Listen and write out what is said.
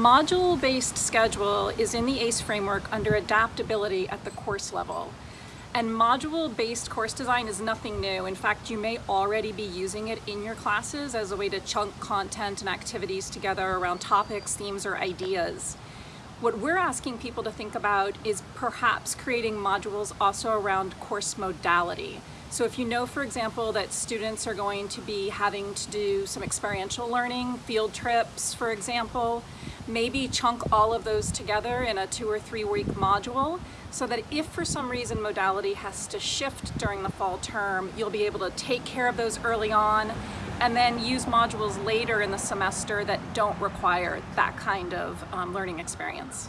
Module-based schedule is in the ACE framework under adaptability at the course level. And module-based course design is nothing new. In fact, you may already be using it in your classes as a way to chunk content and activities together around topics, themes, or ideas. What we're asking people to think about is perhaps creating modules also around course modality. So if you know, for example, that students are going to be having to do some experiential learning, field trips, for example, maybe chunk all of those together in a two or three week module so that if for some reason modality has to shift during the fall term, you'll be able to take care of those early on and then use modules later in the semester that don't require that kind of um, learning experience.